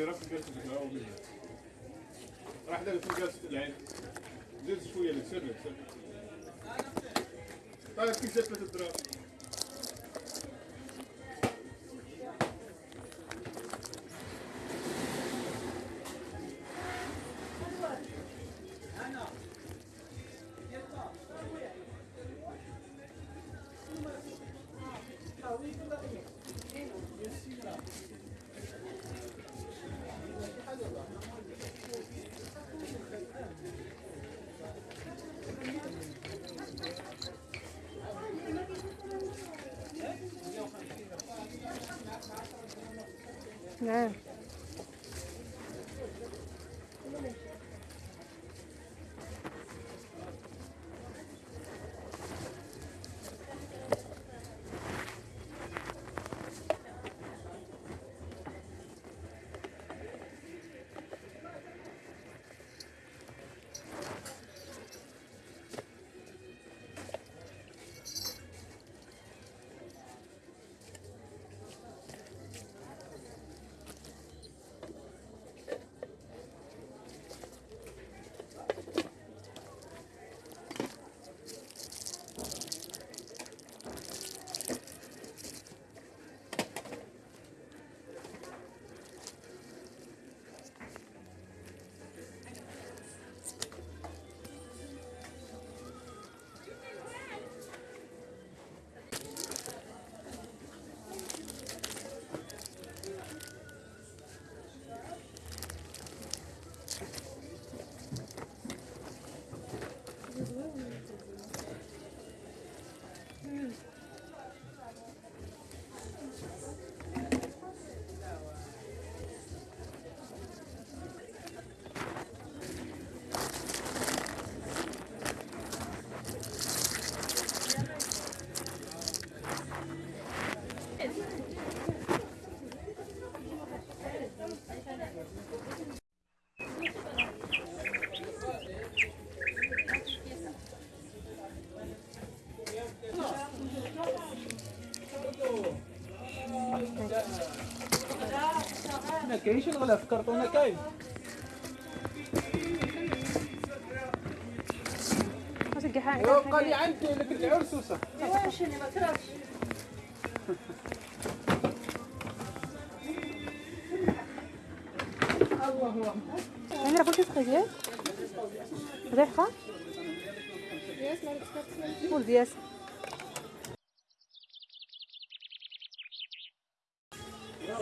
اللي راه في ومن راح دار في جالس العين زيد شوية طيب جات Yeah. ما كاينش الغلا في الكرتونه كاين واش وقال لي عندي لك العرس وصح يعني راه كلشي سخيت ريحة قول دياس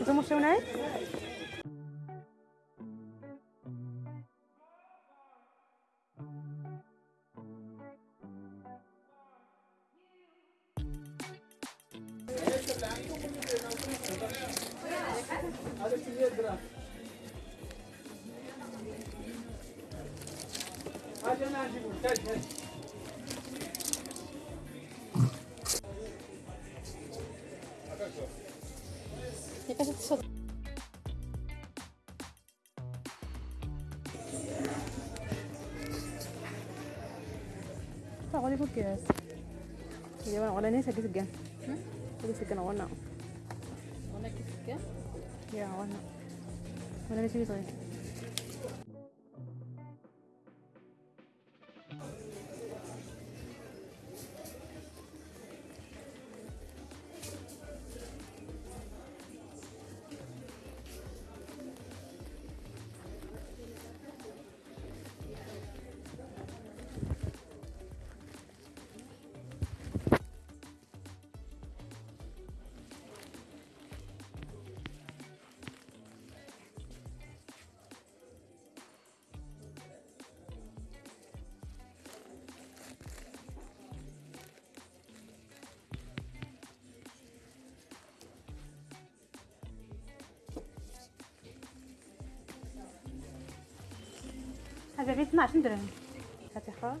أنتم مشاو معايا Apa kali fokus? Jawaban orang ini sakit segan. Hmm? Sakit segan warna. Warna sakit segan? Ya warna. Warna ini sakit segan. هذا بيت 12 درهم هاتي خلاص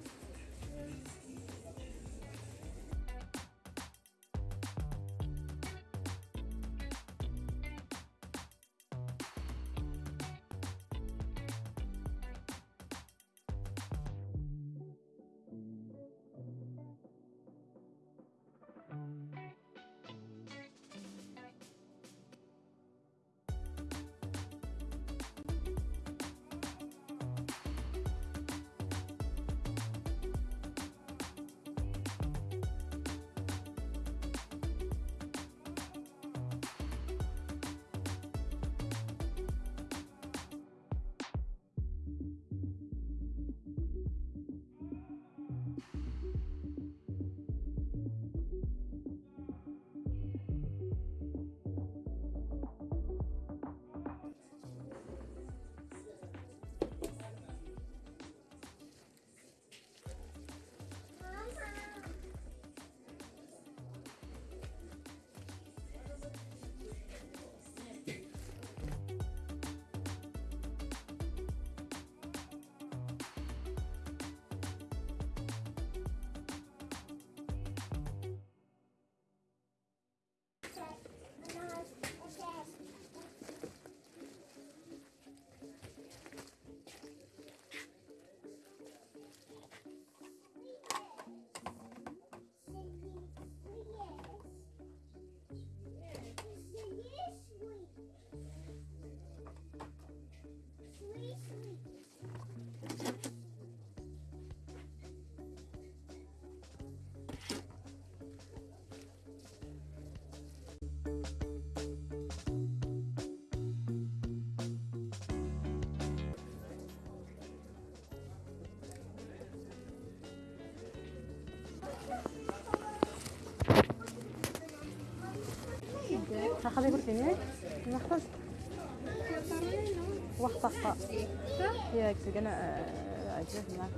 أجلس معك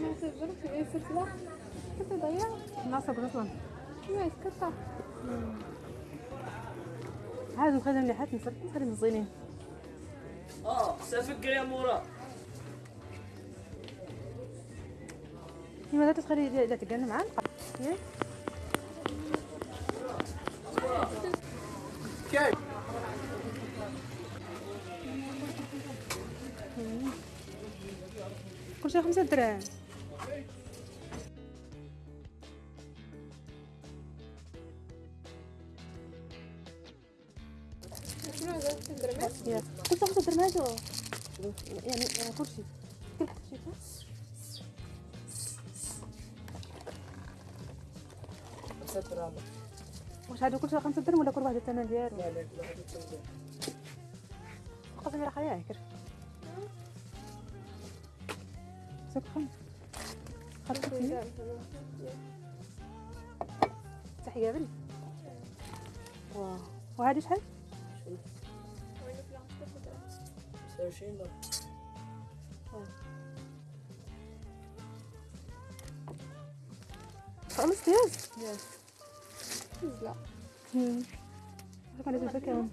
ما تجربش إيه السلسلة كنت ضيع ناصر أصلا ما يسكتها هذا مخدم لي حتى نسرق نسرق الزينين آه سافك يا مورا. لماذا تخلي لا تقلنا معاه ياك كيف كل شيء خمسة دراهم شنو هذا الدرمات ياك كل شيء خمسة دراهم هذا يعني يعني كل شيء كل حتى شيء واش هادو كل شيء خمسة دراهم ولا كل واحد الثمن ديالو؟ قسم يا خيا هكر سوق خمس خمسة. تحية قبل واو. وهادي شحال؟ خمس ياس لا امم كان لازم فكرهم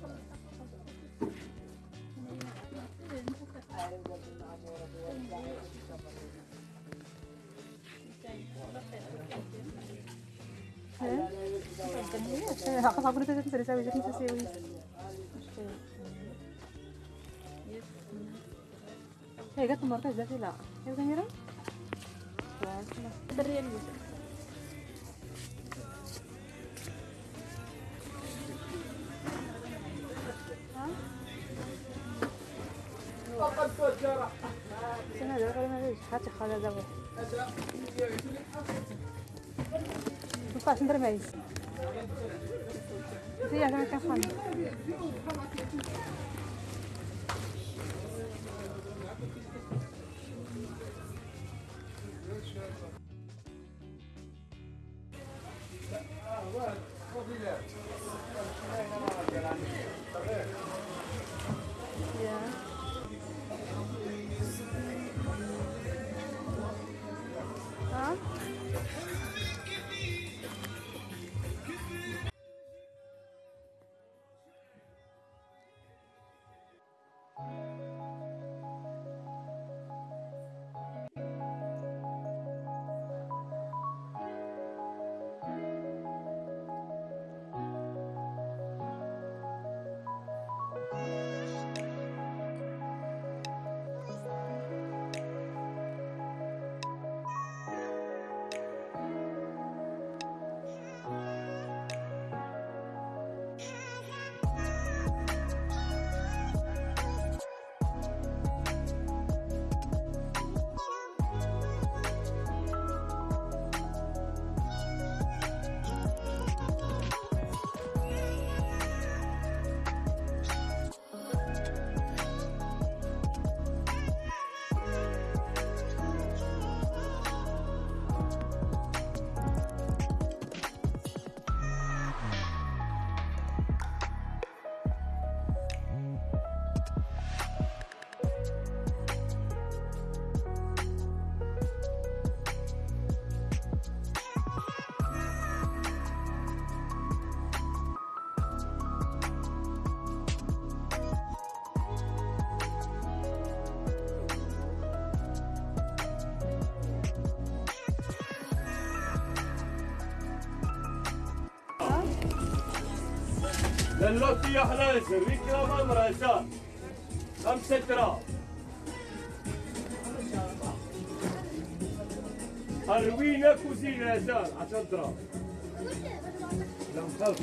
Aku aku udah tadi saya jadi saya sih. هي جت المركز ده لا هي جميلة بالريال بس casa da avó. Não faço entre meses. Sim, já tá fome. للوتي يا حلال سريك يا ماما رجال خمسة دراهم أروينا كوزينة يا زال عشان دراهم لا مخلص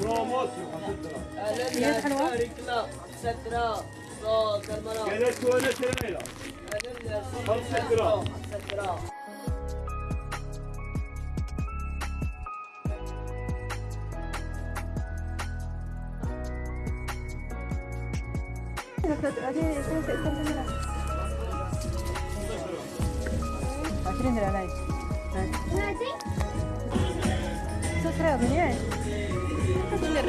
بروموسيون خمسة دراهم أهلا حلوة؟ يا كلا سترة صوت المرأة قالت وأنا تريلا أهلا خمسة دراهم. سترة هاتي هاتي هاتي هاتي هاتي 20 درهم هاي هاتي صوت رياضي Casi le